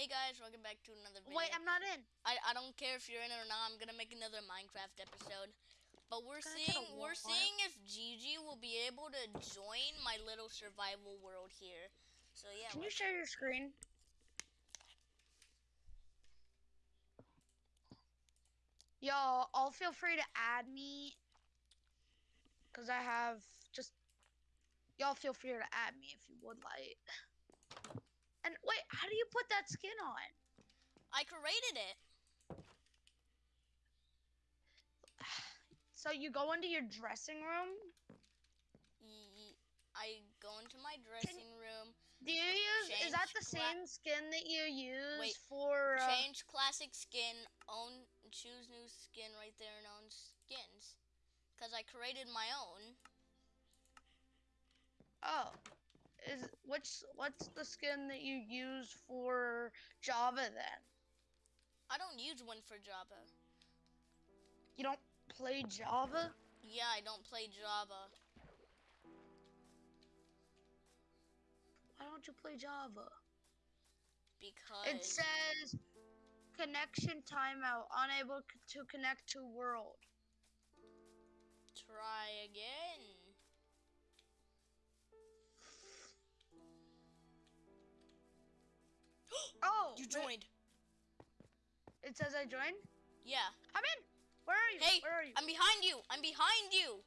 Hey guys, welcome back to another video. Wait, I'm not in. I, I don't care if you're in or not. I'm gonna make another Minecraft episode. But we're Gonna get a seeing we're seeing if Gigi will be able to join my little survival world here. So yeah. Can you share your screen? Yo, all feel free to add me. Cause I have just y'all feel free to add me if you would like. And wait, how do you put that skin on? I created it. So you go into your dressing room. I go into my dressing room, Do you use? is that the same skin that you use Wait, for? Uh, change classic skin, own choose new skin right there and own skins. Cause I created my own. Oh, is which? What's the skin that you use for Java then? I don't use one for Java. You don't play Java? Yeah, I don't play Java. Why don't you play Java? Because It says connection timeout, unable to connect to world. try again. Oh, You joined. It says I joined. Yeah. I'm in. Where are you? Hey, Where are you? I'm behind you. I'm behind you.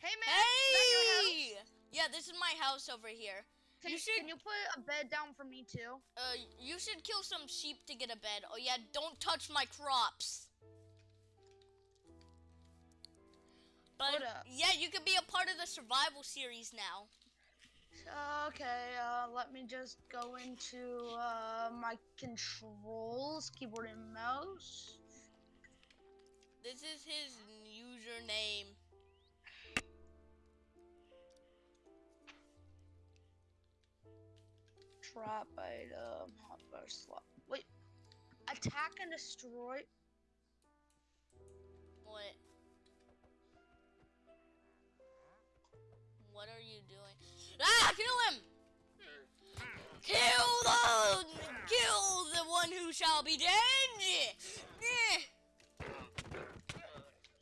hey man. is that your house? Hey! Yeah, this is my house over here. Can you you, should- can you put a bed down for me too? Uh, you should kill some sheep to get a bed. Oh yeah, don't touch my crops. But yeah, you could be a part of the survival series now. Okay, uh, let me just go into uh, my controls, keyboard and mouse. This is his username. Drop item, hotbar slot. Wait, attack and destroy. What? What Ah! Kill him! Kill the kill the one who shall be dead. Eh.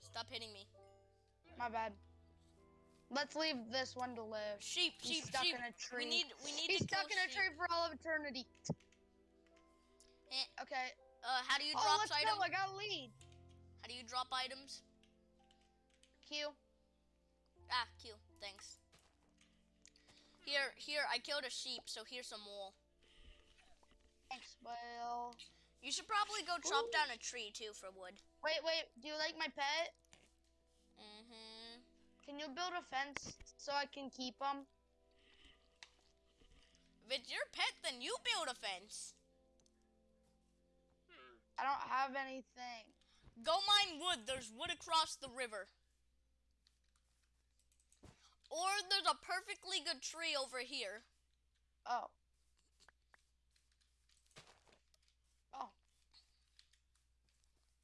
Stop hitting me. My bad. Let's leave this one to live. Sheep, He's sheep, stuck sheep. in a tree. We need, we need He's to kill stuck in a sheep. tree for all of eternity. Eh, Okay. Uh, how do you Oh, drop let's items? go. I got a lead. How do you drop items? Q. Ah, Q. Thanks. Here, here. I killed a sheep, so here's some wool. Thanks, Well, You should probably go chop Ooh. down a tree too for wood. Wait, wait. Do you like my pet? Mm-hmm. Can you build a fence so I can keep them? If it's your pet, then you build a fence. I don't have anything. Go mine wood. There's wood across the river. Or there's a perfectly good tree over here. Oh. Oh.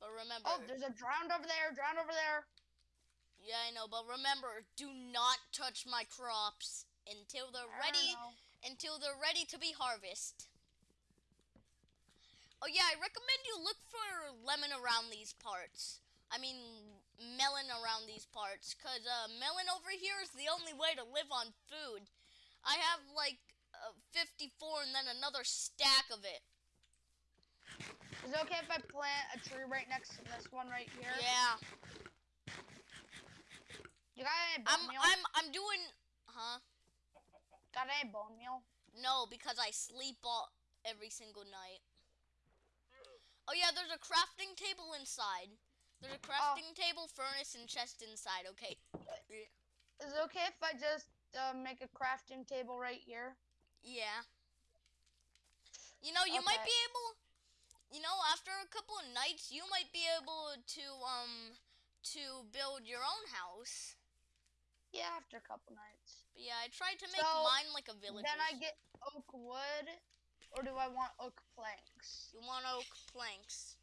But remember, Oh, there's a drowned over there. Drowned over there. yeah, I know. But remember, do not touch my crops until they're I ready. Until they're ready to be harvested. Oh yeah, I recommend you look for lemon around these parts. I mean, melon around these parts, cause uh, melon over here is the only way to live on food. I have like uh, 54 and then another stack of it. Is it okay if I plant a tree right next to this one right here? Yeah, You got any bone I'm meal? I'm I'm doing, huh? Got any bone meal? No, because I sleep all every single night. Oh yeah, there's a crafting table inside. There's a crafting table, furnace, and chest inside. Okay. Is it okay if I just uh, make a crafting table right here? Yeah. You know, you might be able. You know, after a couple of nights, you might be able to um to build your own house. Yeah, after a couple nights. But yeah, I tried to make So, mine like a village. Then I get oak wood, or do I want oak planks? You want oak planks?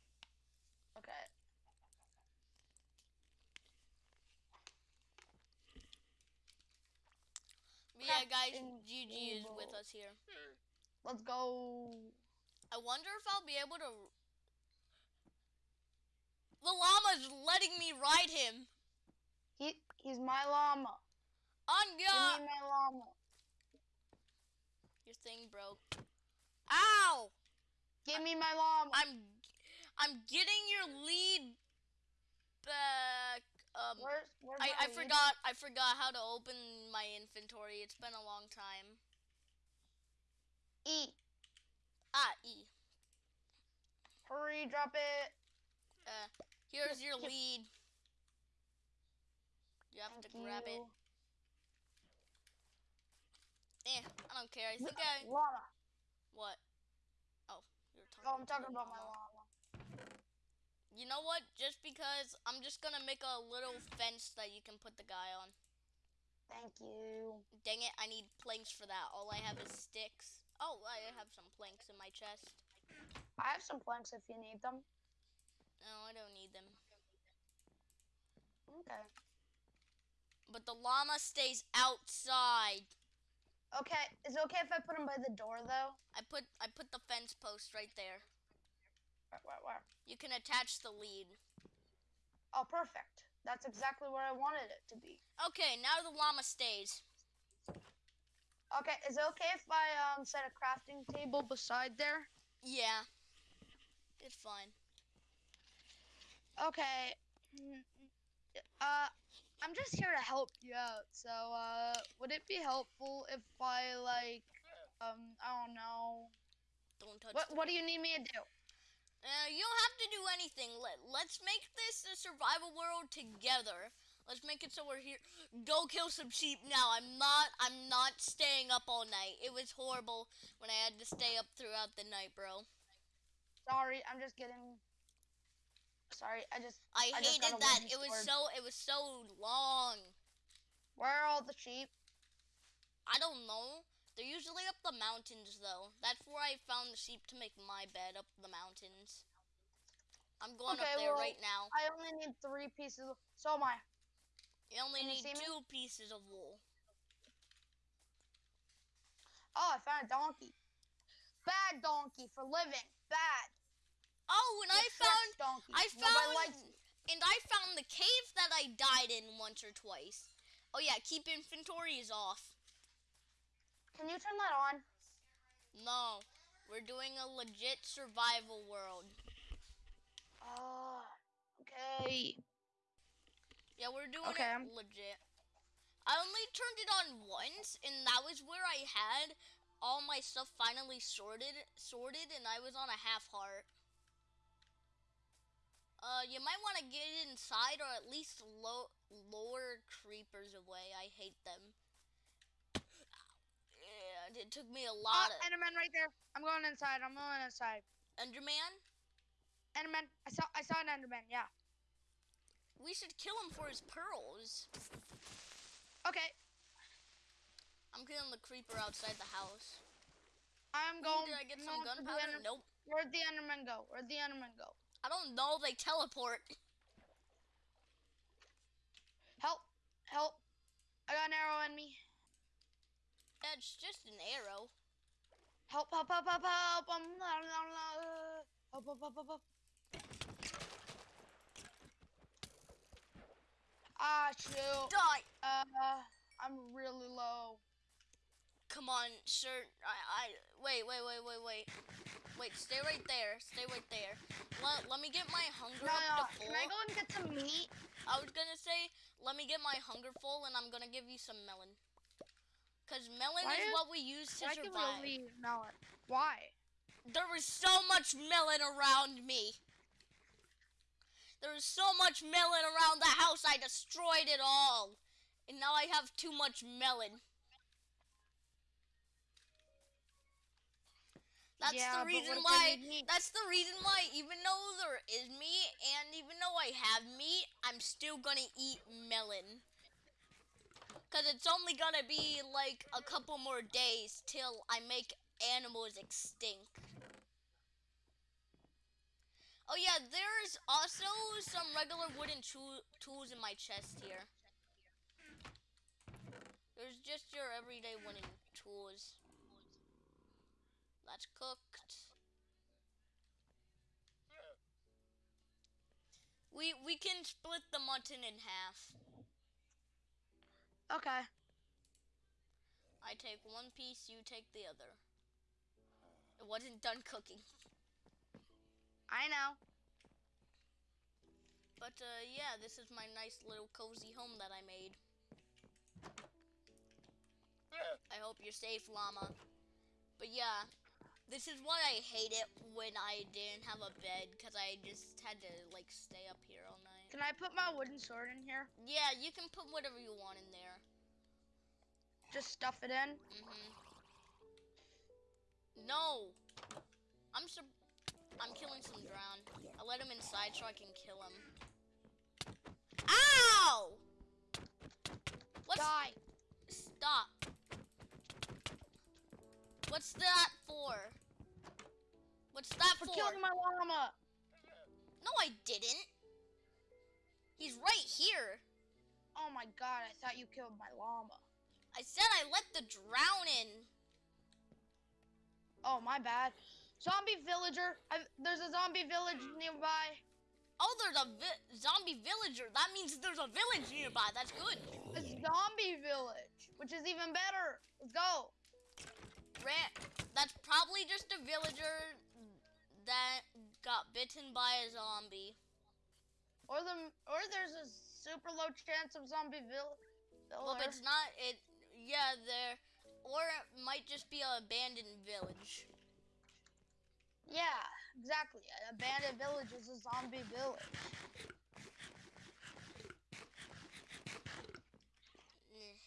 Okay. But yeah, guys, Crafting GG is with us here. Hmm. Let's go. I wonder if I'll be able to. The llama's letting me ride him. He he's my llama. Give Anya, me my llama. your thing broke. Ow! Give me my llama. I'm, I'm getting your lead back. Um, Where's where's I, I forgot I forgot how to open my inventory. It's been a long time. E. Ah, E. Hurry, drop it. Uh, here's your lead. You have Thank to grab it. you. Eh, I don't care. I think I Llama. what? Oh, you're talking. Oh, I'm talking about my llama. You know what? Just because I'm just gonna make a little fence that you can put the guy on. Thank you. Dang it! I need planks for that. All I have is sticks. Oh, I have some planks in my chest. I have some planks if you need them. No, I don't need them. Okay. But the llama stays outside. Okay. Is it okay if I put him by the door though? I put I put the fence post right there. Where, where, where? You can attach the lead. Oh, perfect. That's exactly where I wanted it to be. Okay, now the llama stays. Okay. Is it okay if I um set a crafting table beside there? Yeah. It's fine. Okay. mm, Uh, I'm just here to help you out. So, uh, would it be helpful if I like, um, I don't know. Don't touch What What do you need me to do? Uh, you don't have to do anything. Let, let's make this a survival world together. Let's make it so we're here. Go kill some sheep now. I'm not. I'm not staying up all night. It was horrible when I had to stay up throughout the night, bro. Sorry, I'm just getting. Sorry, I just. I, I hated a that. It was sword. so. It was so long. Where are all the sheep? I don't know. They're usually up the mountains, though. That's where I found the sheep to make my bed up the mountains. I'm going Okay, up there well- right now. I only need three pieces. Of, so am I. You only can you need me? two pieces of wool. Oh, I found a donkey. Bad donkey for living. Bad. Oh, and I found. Donkey. I found and I found the cave that I died in once or twice. Oh yeah, keep inventory is off. Can you turn that on? No, we're doing a legit survival world. Oh, okay. Yeah, we're doing Okay, it I'm- legit. I only turned it on once, and that was where I had all my stuff finally sorted, sorted, and I was on a half heart. Uh, you might want to get inside, or at least low, lower creepers away. I hate them. It took me a Oh, lot of Enderman right there. I'm going inside. I'm going inside. Enderman. Enderman. I saw. I saw an Enderman. Yeah. We should kill him for his pearls. Okay. I'm killing the creeper outside the house. I'm Ooh, going. did I get some going for the gunpowder? Nope. Where'd the Enderman go? Where'd the Enderman go? I don't know. They teleport. Help! Help! I got an arrow in me. It's just an arrow. Help! Help! Help! Help! Help! Um, la, la, la, uh, Help! Help! Help! Help! help. Ah, shoot. Die. Uh, I'm really low. Come on, sir. I, I, wait, wait, wait, wait, wait. Wait, stay right there. Stay right there. Let, let me get my hunger No, no. up to Can full. I go and get some meat? I was gonna say, let me get my hunger full, and I'm gonna give you some melon. Cause melon Why is what we use to Why can we survive. only melon? Why? There was so much melon around me. There was so much melon around the house, I destroyed it all. And now I have too much melon. That's Yeah, the reason I why. That's the reason why, even though there is meat, and even though I have meat, I'm still gonna eat melon. Because it's only going to be like a couple more days till I make animals extinct. Oh yeah, there's also some regular wooden tools in my chest here. There's just your everyday wooden tools. That's cooked. We we can split the mutton in half. Okay. I take one piece, you take the other. It wasn't done cooking. I know. But uh, yeah, this is my nice little cozy home that I made. I hope you're safe, llama. But yeah, this is why I hate it when I didn't have a bed because I just had to like stay up here all night. Can I put my wooden sword in here? Yeah, you can put whatever you want in there. Just stuff it in. Mhm. No, I'm sur- I'm killing some drown. I let him inside so I can kill him. Ow! What's Die. Stop. What's that for? What's that For for? killing my llama. No, I didn't. He's right here. Oh my god, I thought you killed my llama. I said I let the drown in. Oh, my bad. Zombie villager. i there's a zombie village nearby. Oh, there's a vi- zombie villager. That means there's a village nearby. That's good. A zombie village, which is even better. Let's go. Ra- that's probably just a villager that got bitten by a zombie. Or the or there's a super low chance of zombie vill- Well, it's not. It. Yeah, there. Or it might just be an abandoned village. Yeah, exactly. An abandoned village is a zombie village. Eh.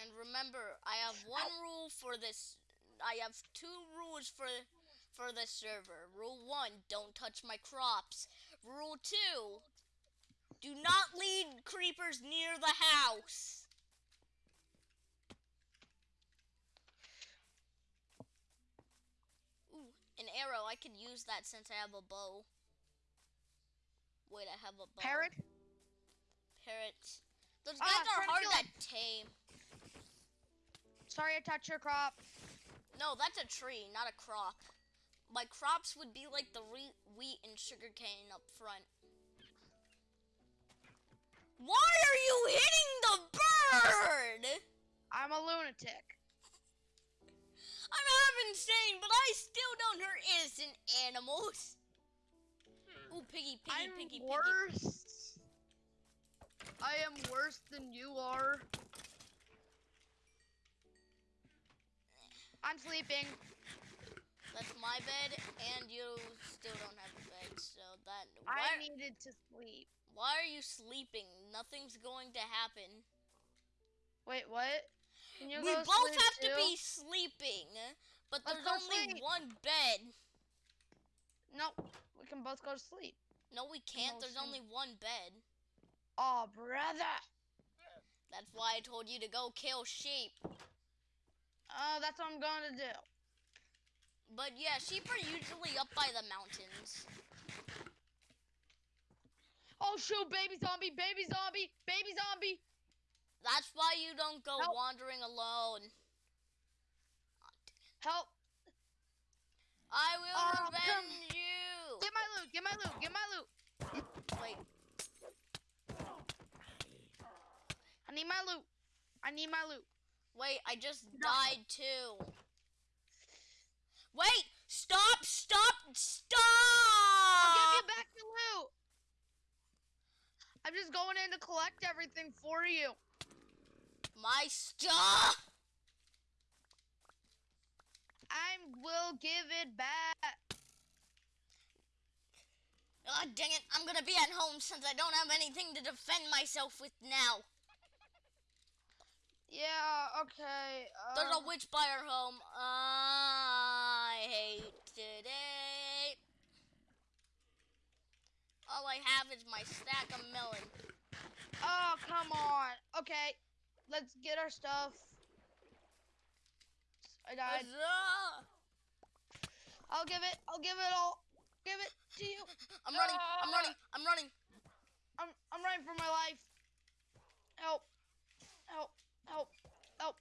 And remember, I have one rule for this. I have two rules for for this server. Rule one: don't touch my crops. Rule two: do not lead creepers near the house. Ooh, an arrow. I could use that since I have a bow. Wait, I have a bow. Parrot? Parrots. Those Ah, guys are hard to tame. Sorry I touched your crop. No, that's a tree, not a crop. My crops would be like the re- wheat and sugarcane up front. Why are you hitting the bird? I'm a lunatic. I'm half insane, but I still don't hurt innocent animals. Hmm. Ooh, piggy, piggy, I'm piggy, piggy. worse. I am worse than you are. I'm sleeping. That's my bed, and you still don't have a bed, so that. I needed to sleep. Why are you sleeping? Nothing's going to happen. Wait, what? Can you we both have to be sleeping, but Let's there's only sleep. one bed. No, we can both go to sleep. No, we can't. No, There's sleep. only one bed. Oh, brother. That's why I told you to go kill sheep. Oh, that's what I'm going to do. But yeah, sheep are usually up by the mountains. Oh, shoot, baby zombie, baby zombie, baby zombie. That's why you don't go Help. wandering alone. Help. I will Oh, come- revenge you. Get my loot, get my loot, get my loot. Wait, I need my loot. I need my loot. wait, I just No. died too. Wait, stop, stop, stop! I'll give you back the loot. I'm just going in to collect everything for you. My stuff! I will give it back. Oh, dang it. I'm gonna be at home since I don't have anything to defend myself with now. Yeah, okay. There's a um, witch by our home. I hate today. All I have is my stack of melon. Oh, come on. Okay, let's get our stuff. I died. Huzzah! I'll give it. I'll give it all. Give it to you. I'm running. I'm running. I'm running. I'm I'm running for my life. Help. Help. Help. Help.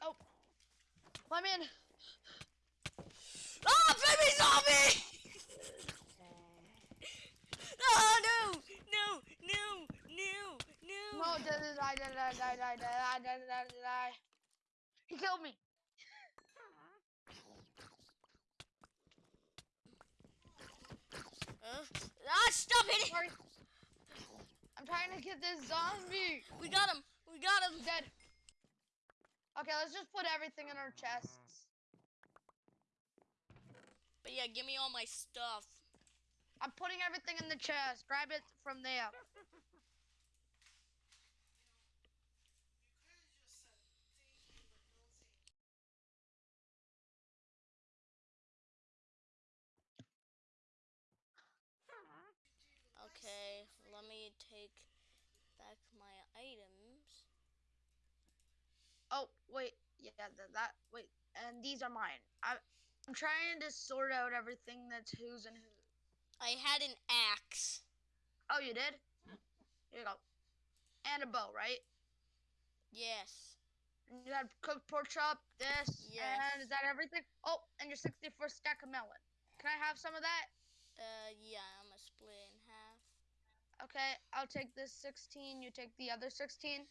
Help. Let me in. Ah, baby zombie! Oh no! No! No! No! No! No, die, die, die, die, die, die, die, die, die, die. He killed me. Uh, ah! Stop it! Sorry. I'm trying to get this zombie. We got him! We got him! Dead. Okay, let's just put everything in our chests. But yeah, give me all my stuff. I'm putting everything in the chest. Grab it from there. Okay, let me take back my items. Oh, wait. Yeah, that, that wait. And these are mine. I, I'm trying to sort out everything that's who's and who. I had an axe. Oh, you did? Here you go. And a bow, right? Yes. And you had cooked pork chop, this, Yes. and is that everything? Oh, and your 64 stack of melon. Can I have some of that? Uh, yeah, I'm gonna split it in half. Okay, I'll take this 16. You take the other 16.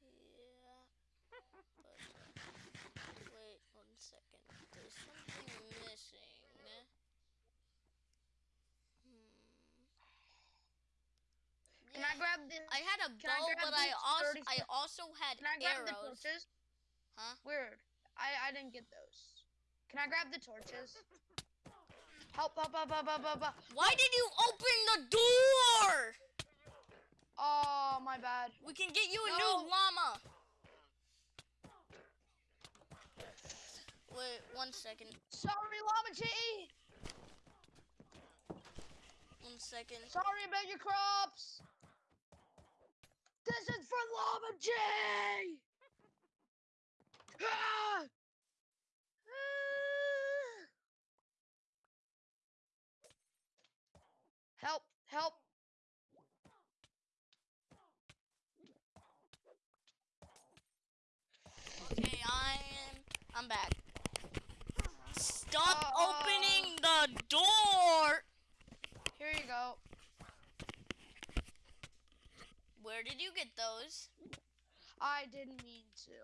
Yeah. But, uh, wait one second. There's something missing. Hmm. Can I grab this? I had a can I bow, but I also I also had Can I grab the arrows. torches? Huh? Weird. I I didn't get those. Can I grab the torches? Help! Help! Help! Help! Help! Help! help. Why did you open the door? Oh, my bad. We can get you a No. new llama. Wait one second. Sorry, Llama G. One second. Sorry about your crops. This is for G. Ah! Ah! Help! Help! Okay, I'm I'm back. Stop Uh, opening the door. Here you go. Where did you get those? I didn't mean to.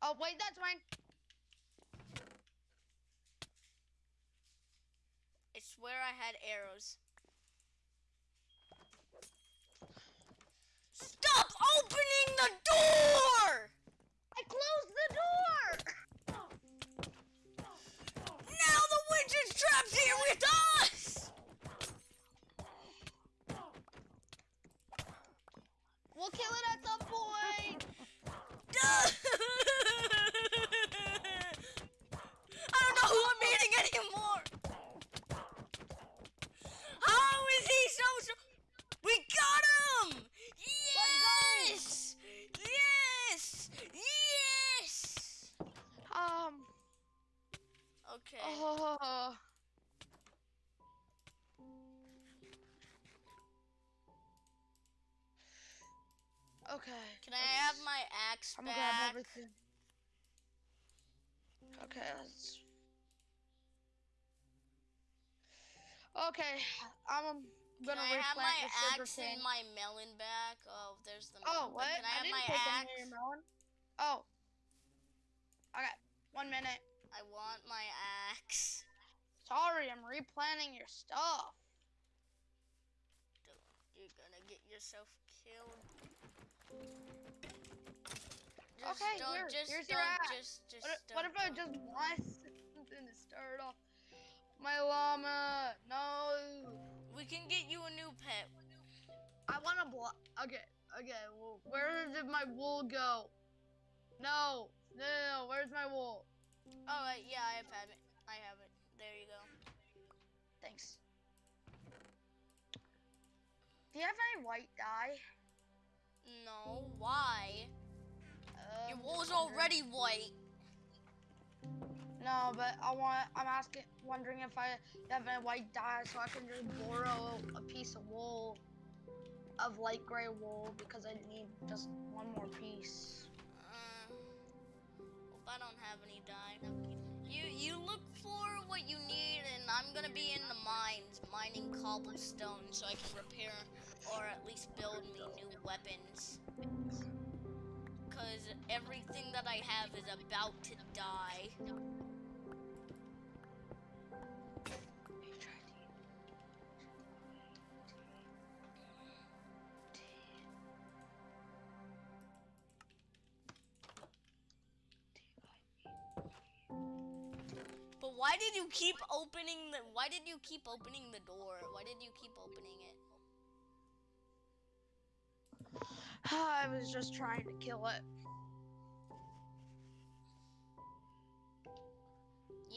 Oh wait, that's mine. I swear I had arrows. Stop opening the door! I closed the door. Now the witch is trapped here with us! We'll kill it at some point. I'm gonna grab back? everything. Okay, let's. Okay, I'm gonna I have my axe and my melon back? Oh, there's the oh, melon. Oh, what? Can I have didn't my axe? your melon. Oh. Okay, one minute. I want my axe. Sorry, I'm replanting your stuff. You're gonna get yourself killed. Okay, don't, here, just here's don't, your axe. just, just What, if- what if I just want something to start off? My llama, no. We can get you a new pet. I want to block. Okay, okay. Well, where did my wool go? No, no, no. Where's my wool? All right, yeah, I have it. I have it. There you go. Thanks. Do you have any white dye? No, why? Um, Your wool's wondering. already white. No, but I want. I'm asking, wondering if I have any white dye, so I can just borrow a piece of wool, of light gray wool, because I need just one more piece. Uh, hope I don't have any dye. You you look for what you need, and I'm gonna be in the mines mining cobblestone so I can repair or at least build me new weapons. Everything that I have is about to die. But why did you keep opening the why did you keep opening the door? Why did you keep opening it? I was just trying to kill it.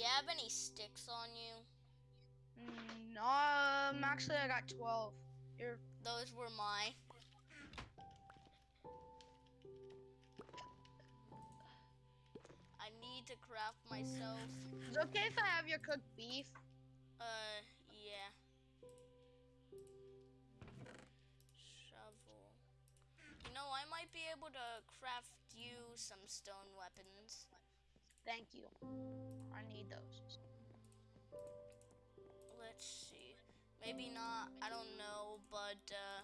You have any sticks on you? Mm, no, um, actually, I got 12. Here. Those were mine. I need to craft myself. Is it okay if I have your cooked beef? Uh, yeah. Shovel. You know, I might be able to craft you some stone weapons. Thank you. I need those. Let's see. Maybe not. I don't know, but uh,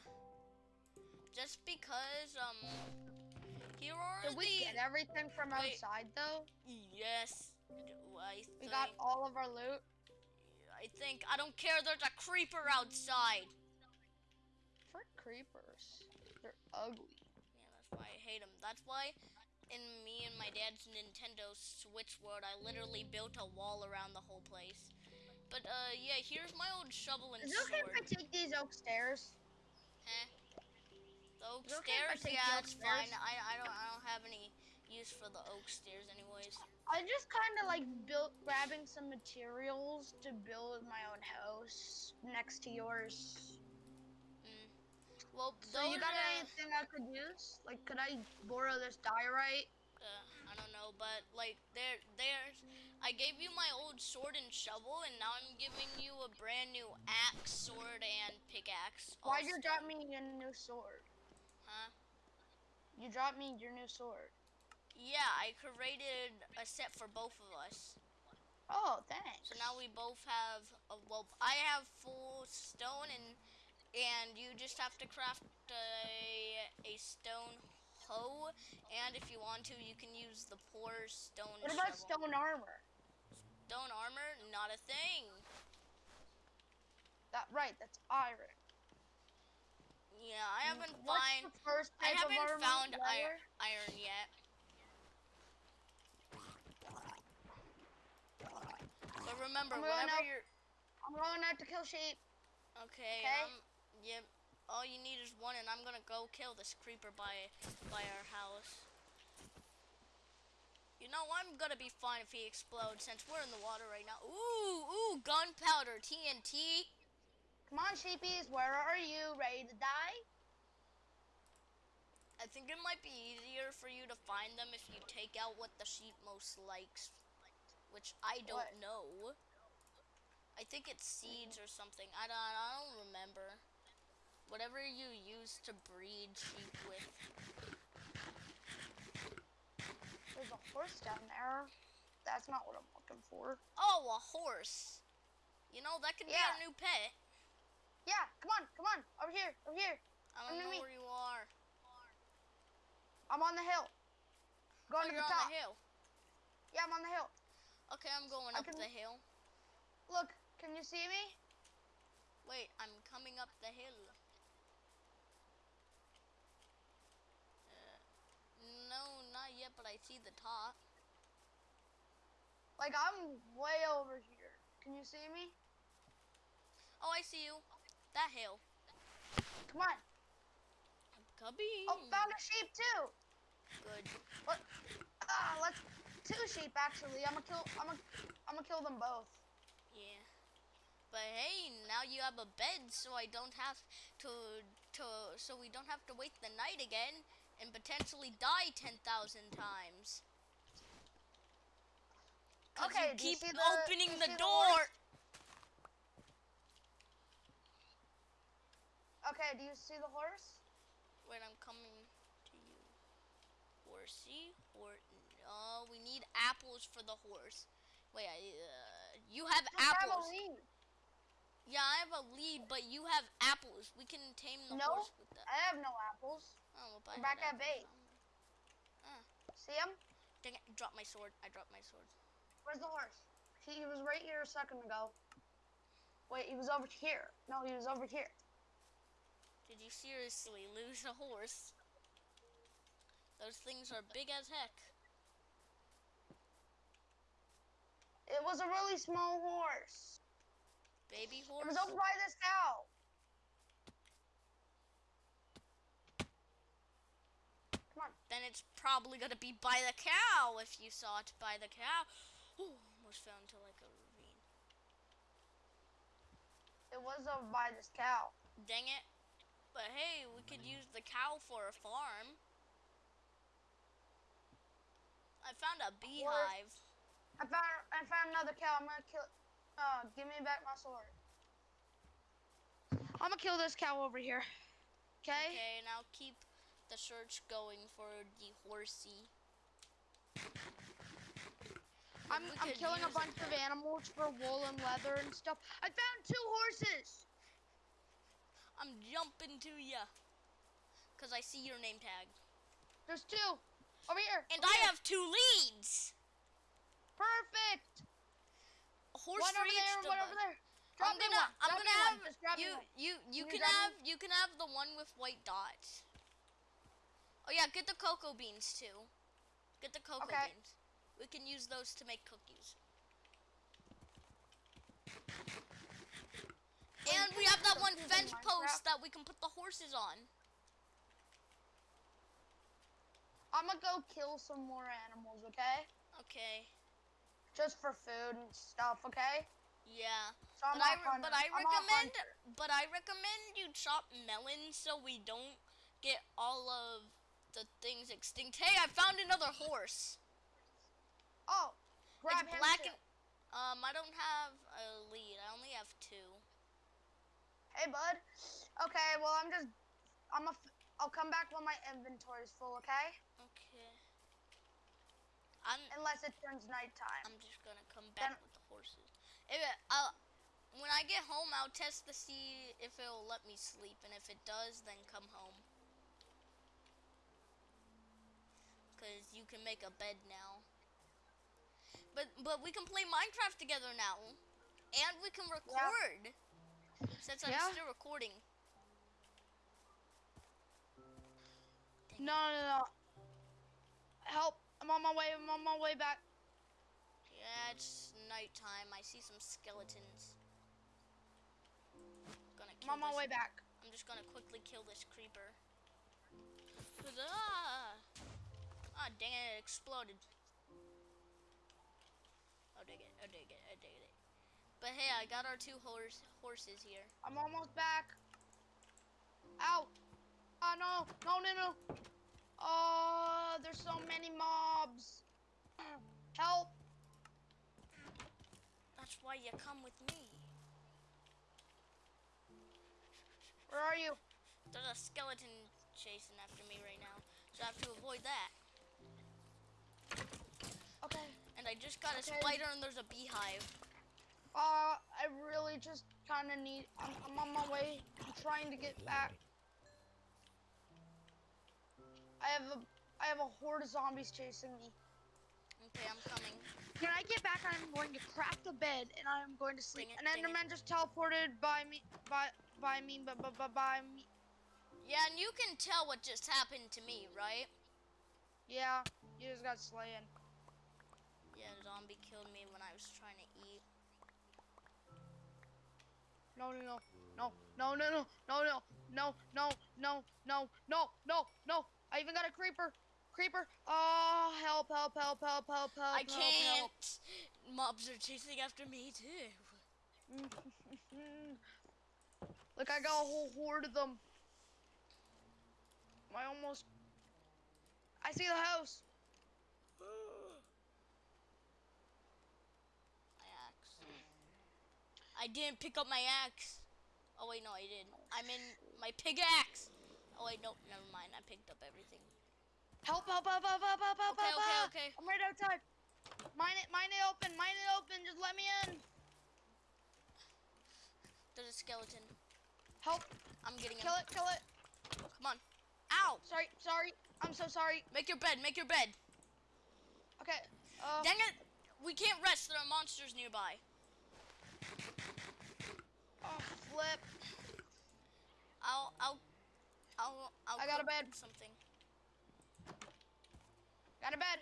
just because um, here are Did we the get everything from Wait. outside though? yes. I We got all of our loot. I think. I don't care. There's a creeper outside. For creepers, they're ugly. Yeah, that's why I hate them. That's why in me and my dad's Nintendo Switch world, I literally built a wall around the whole place. But uh, yeah, here's my old shovel and Is it okay if I take these oak stairs? Huh? The oak Is okay stairs? Yeah, that's fine. I, I don't I don't have any use for the oak stairs, anyways. I just kind of like built grabbing some materials to build my own house next to yours. Well, So you got anything I could use? Like, could I borrow this diorite? uh, I don't know, but like there, there's. I gave you my old sword and shovel, and now I'm giving you a brand new axe, sword, and pickaxe. Why'd you drop me a new sword? Huh? You dropped me your new sword. Yeah, I created a set for both of us. Oh, thanks. So now we both have. A, well, I have full stone, and and you just have to craft a a stone hoe, and if you want to, you can use the poor stone What about shovel. stone armor? Stone armor, not a thing. That right, that's iron. Yeah, I haven't What's find the first I haven't found iron, iron yet. But remember, I'm whenever out. you're I'm going out to kill sheep. okay, Okay. um, yep. All you need is one, and I'm gonna go kill this creeper by by our house. You know, I'm gonna be fine if he explodes since we're in the water right now. Ooh, ooh, gunpowder, TNT. Come on, sheepies, where are you? Ready to die? I think it might be easier for you to find them if you take out what the sheep most likes, which I don't What? know. I think it's seeds or something. I don't. I don't remember. Whatever you use to breed sheep with. There's a horse down there. That's not what I'm looking for. Oh, a horse. You know that could be Yeah. our new pet. Yeah, come on, come on, over here, over here. I don't to know me. where you are. I'm on the hill. Oh, Going to you're the on the hill. Yeah, I'm on the hill. Okay, I'm going I up can- the hill. Look, can you see me? Wait, I'm coming up the hill. Uh, no, not yet, but I see the top. Like I'm way over here. Can you see me? Oh, I see you. That hill. Come on. I'm coming. Oh, found a sheep too. Good. What? Ah, let's two sheep actually. I'm gonna kill. I'm gonna. I'm gonna kill them both. Yeah. But hey, now you have a bed, so I don't have to to so we don't have to wait the night again and potentially die 10,000 times. Okay, you do you keep the- opening the the door. horse? Okay, do you see the horse? Wait, I'm coming to you. Horsey, or no, we need apples for the horse. Wait, I, uh, you have Just have a apples. lead. Yeah, I have a lead, but you have apples. We can tame the No, horse with that. I have no apples. Oh, I We're back at base. um, See him? Dang it! Drop my sword. I dropped my sword. Where's the horse? He, he was right here a second ago. Wait, he was over here. No, he was over here. Did you seriously lose a horse? Those things are big as heck. It was a really small horse. Baby It horse. was over by this cow. Come on. Then it's probably gonna be by the cow if you saw it by the cow. Ooh, almost fell into like a ravine. It was over by this cow. Dang it. But hey, we could use the cow for a farm. I found a beehive. I found I found another cow. I'm gonna kill. it. Uh, give me back my sword. I'm gonna kill this cow over here. Okay. Okay, now keep the search going for the horsey. I'm I'm killing a bunch of animals for wool and leather and stuff. I found two horses. I'm jumping to ya. Cause I see your name tag. There's two. Over here. And over I here. have two leads. perfect. A horse One over there. One over there. I'm gonna. I'm gonna have one. You, you, you Can you can drop have, you can have the one with white dots. Oh yeah, get the cocoa beans too. Get the cocoa Okay. beans. We can use those to make cookies. And we have that one fence post that we can put the horses on. I'm gonna go kill some more animals. Okay. Okay. Just for food and stuff. Okay. Yeah. So I'm But I, a re- hunter. but I recommend but I recommend you chop melons so we don't get all of the things extinct. Hey, I found another horse. Oh, grab it's him black too. and um I don't have a lead. I only have two. Hey, bud. Okay, well, I'm just. I'm a. I'll come back when my inventory's full. Okay. Okay. I'm Unless it turns nighttime. I'm just gonna come back Then- with the horses. If it, I'll, when I get home, I'll test to see if it'll let me sleep, and if it does, then come home. Cause you can make a bed now. But but we can play Minecraft together now, and we can record. Since I'm Yeah. still recording. No, no, no. Help! I'm on my way. I'm on my way back. Yeah, it's nighttime. I see some skeletons. Gonna I'm on my way back. I'm just gonna quickly kill this creeper. Huzzah! Ah, dang it, it exploded. Oh, dig it, oh, dig it, oh, dig it. But hey, I got our two horse horses here. I'm almost back. Ow! Oh no! No! No! No! Oh, there's so many mobs. Help! That's why you come with me. Where are you? There's a skeleton chasing after me right now, so I have to avoid that. Okay. And I just got a spider and there's a beehive. Uh, I really just kind of need. I'm, I'm on my way. I'm trying to get back. I have a. I have a horde of zombies chasing me. Okay, I'm coming. When I get back, I'm going to craft a bed and I'm going to sleep. It, and dang it. Enderman just teleported by me, by by me, by by by, by me. Yeah, and you can tell what just happened to me, right? Yeah, you just got slain. Yeah, zombie killed me when I was trying to eat. No, no, no, no, no, no, no, no, no, no, no, no, no, no, no. No. I even got a creeper. Creeper. Oh, help, help, help, help, help, help. I help, help. can't. Mobs are chasing after me too. Look, I got a whole horde of them. I almost. I see the house. My axe. I didn't pick up my axe. Oh wait, no, I did. I'm in my pickaxe. Oh wait, no, never mind. I picked up everything. Help, help, help, help, help, help, help, Okay, help, okay, okay. I'm right outside. Mine it, mine it open, mine it open. Just let me in. There's a skeleton. Help. I'm getting him. Kill it, kill it. Come on. Ow! Sorry, sorry. I'm so sorry. Make your bed. Make your bed. Okay. Uh, Dang it! We can't rest. There are monsters nearby. oh, flip. I'll. I'll. I'll. I'll I got a cook bed. Something. Got a bed.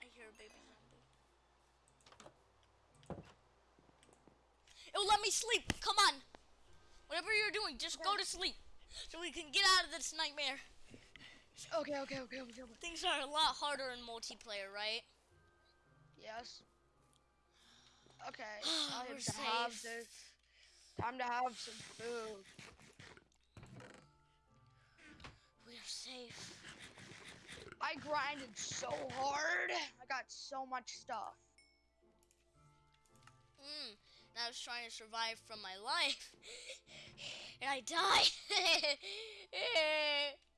I hear a baby zombie. It'll let me sleep. Come on. Whatever you're doing, just go to sleep. So we can get out of this nightmare. Okay, okay. okay. Things are a lot harder in multiplayer, right? Yes. Okay. We're Time to have safe. this. Time to have some food. We're safe. I grinded so hard. I got so much stuff. Mm. And I was trying to survive from my life. and I died.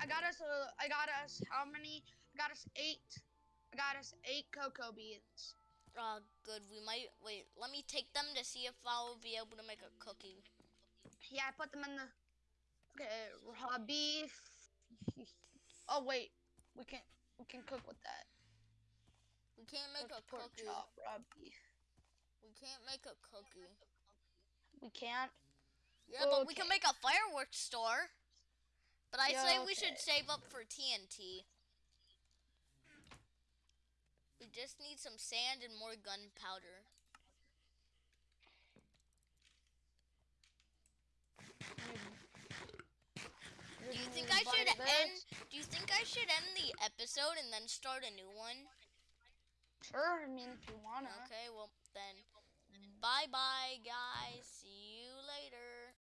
I got us uh, I got us how many? I got us eight. I got us eight cocoa beans. Oh, good. We might wait. Let me take them to see if I'll be able to make a cookie. Yeah, I put them in the Okay, raw beef. oh wait. We can we can cook with that. We can't make a cookie. chop, raw beef. We can't make a cookie. We can't. Yeah, but we can make a fireworks store. But I Yeah, say we should save up for TNT. We just need some sand and more gunpowder. Do you think I should end? Do you think I should end the episode and then start a new one? Sure, I mean if you wanna. Okay, well then, bye bye guys. See you later.